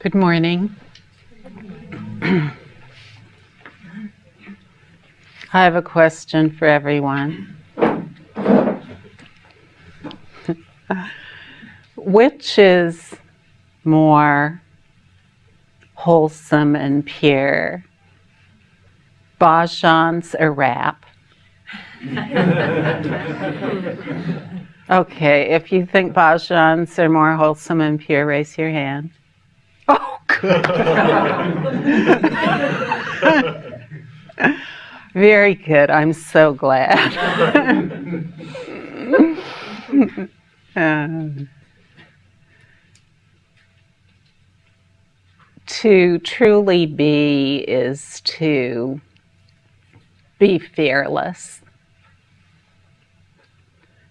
Good morning. I have a question for everyone. Which is more wholesome and pure? Bhajans or rap? okay, if you think Bhajans are more wholesome and pure, raise your hand. Very good. I'm so glad. um, to truly be is to be fearless.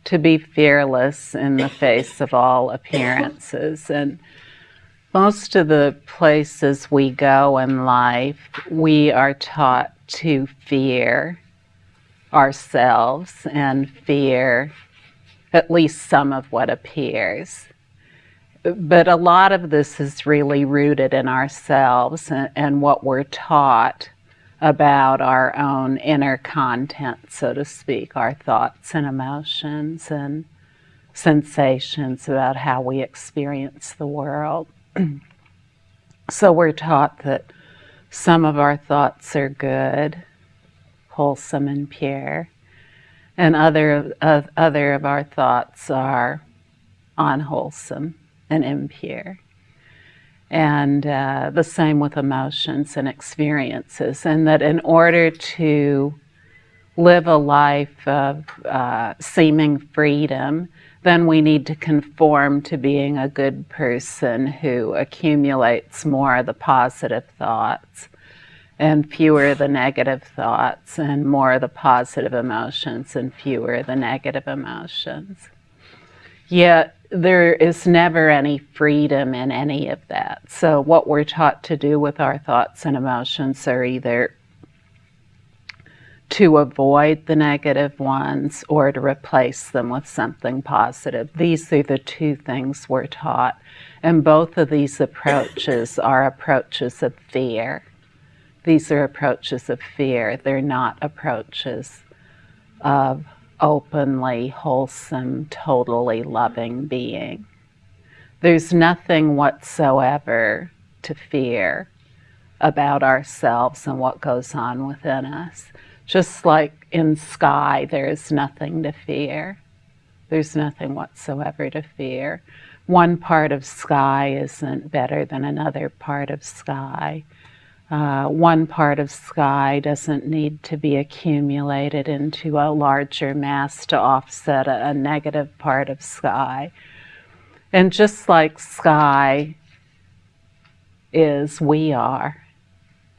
To be fearless in the face of all appearances. And most of the places we go in life, we are taught to fear ourselves and fear at least some of what appears. But a lot of this is really rooted in ourselves and, and what we're taught about our own inner content, so to speak, our thoughts and emotions and sensations about how we experience the world. so we're taught that some of our thoughts are good, wholesome and pure, and other of, other of our thoughts are unwholesome and impure. And uh, the same with emotions and experiences, and that in order to live a life of uh, seeming freedom, then we need to conform to being a good person who accumulates more of the positive thoughts and fewer the negative thoughts and more of the positive emotions and fewer the negative emotions. Yet there is never any freedom in any of that. So what we're taught to do with our thoughts and emotions are either to avoid the negative ones or to replace them with something positive. These are the two things we're taught. And both of these approaches are approaches of fear. These are approaches of fear. They're not approaches of openly wholesome, totally loving being. There's nothing whatsoever to fear about ourselves and what goes on within us. Just like in sky, there is nothing to fear. There's nothing whatsoever to fear. One part of sky isn't better than another part of sky. Uh, one part of sky doesn't need to be accumulated into a larger mass to offset a, a negative part of sky. And just like sky is, we are.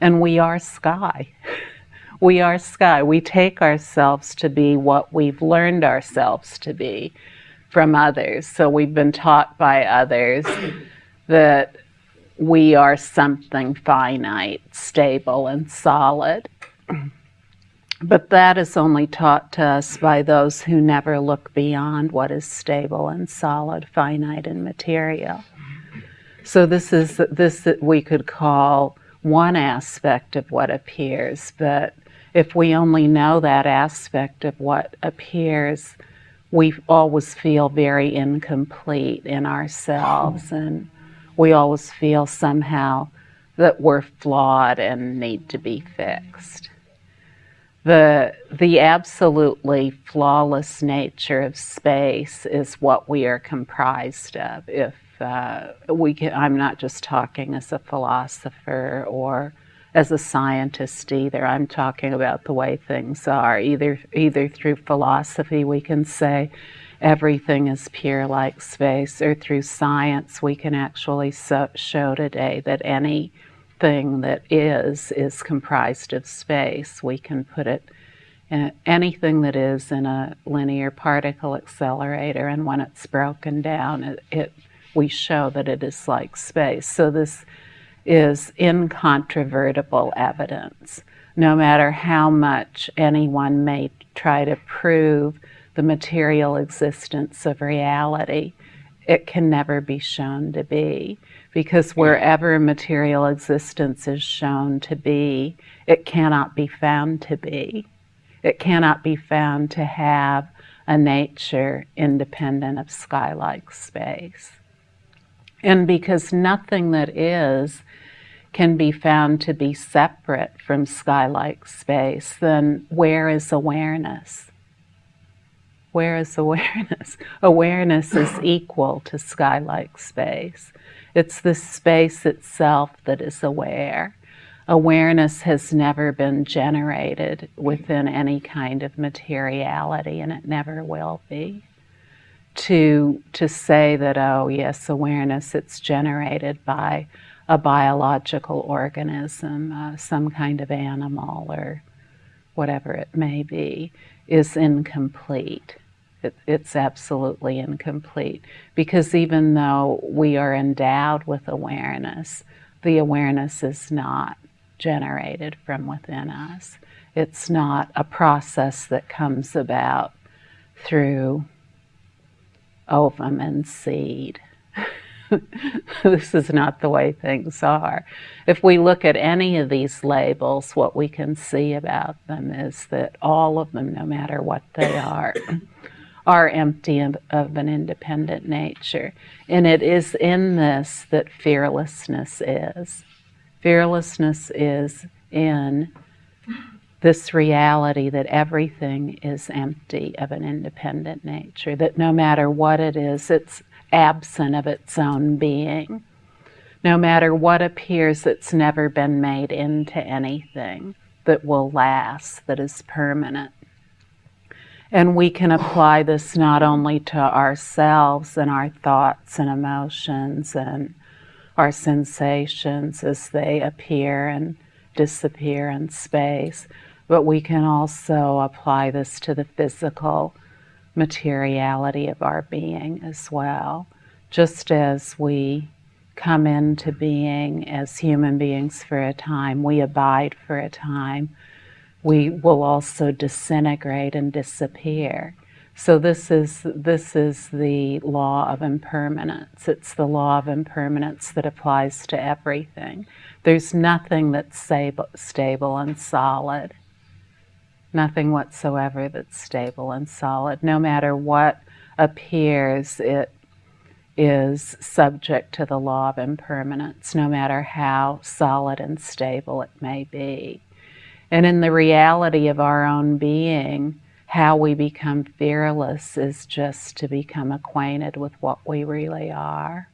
And we are sky. we are sky. We take ourselves to be what we've learned ourselves to be from others. So we've been taught by others that we are something finite, stable, and solid. But that is only taught to us by those who never look beyond what is stable and solid, finite, and material. So this is this that we could call one aspect of what appears, but if we only know that aspect of what appears, we always feel very incomplete in ourselves and we always feel somehow that we're flawed and need to be fixed. The, the absolutely flawless nature of space is what we are comprised of. If uh, we can, I'm not just talking as a philosopher or as a scientist either. I'm talking about the way things are. Either, either through philosophy, we can say everything is pure like space, or through science, we can actually so show today that anything that is is comprised of space. We can put it in anything that is in a linear particle accelerator, and when it's broken down, it, it we show that it is like space. So this is incontrovertible evidence. No matter how much anyone may try to prove the material existence of reality, it can never be shown to be Because wherever material existence is shown to be, it cannot be found to be. It cannot be found to have a nature independent of sky-like space. And because nothing that is can be found to be separate from sky-like space, then where is awareness? Where is awareness? Awareness is equal to sky-like space. It's the space itself that is aware awareness has never been generated within any kind of materiality and it never will be. To, to say that, oh yes, awareness, it's generated by a biological organism, uh, some kind of animal or whatever it may be, is incomplete. It, it's absolutely incomplete because even though we are endowed with awareness, the awareness is not generated from within us. It's not a process that comes about through Oh, ovum and seed. this is not the way things are. If we look at any of these labels, what we can see about them is that all of them, no matter what they are, are empty of, of, an independent nature. And it is in this that fearlessness is. Fearlessness is in this reality that everything is empty of an independent nature, that no matter what it is, it's absent of its own being. No matter what appears, it's never been made into anything that will last, that is permanent. And we can apply this not only to ourselves and our thoughts and emotions and our sensations as they appear and disappear in space, but we can also apply this to the physical materiality of our being as well. Just as we come into being as human beings for a time, we abide for a time, we will also disintegrate and disappear. So this is, this is the law of impermanence. It's the law of impermanence that applies to everything. There's nothing that's stable and solid. Nothing whatsoever that's stable and solid. No matter what appears, it is subject to the law of impermanence, no matter how solid and stable it may be. And in the reality of our own being, how we become fearless is just to become acquainted with what we really are.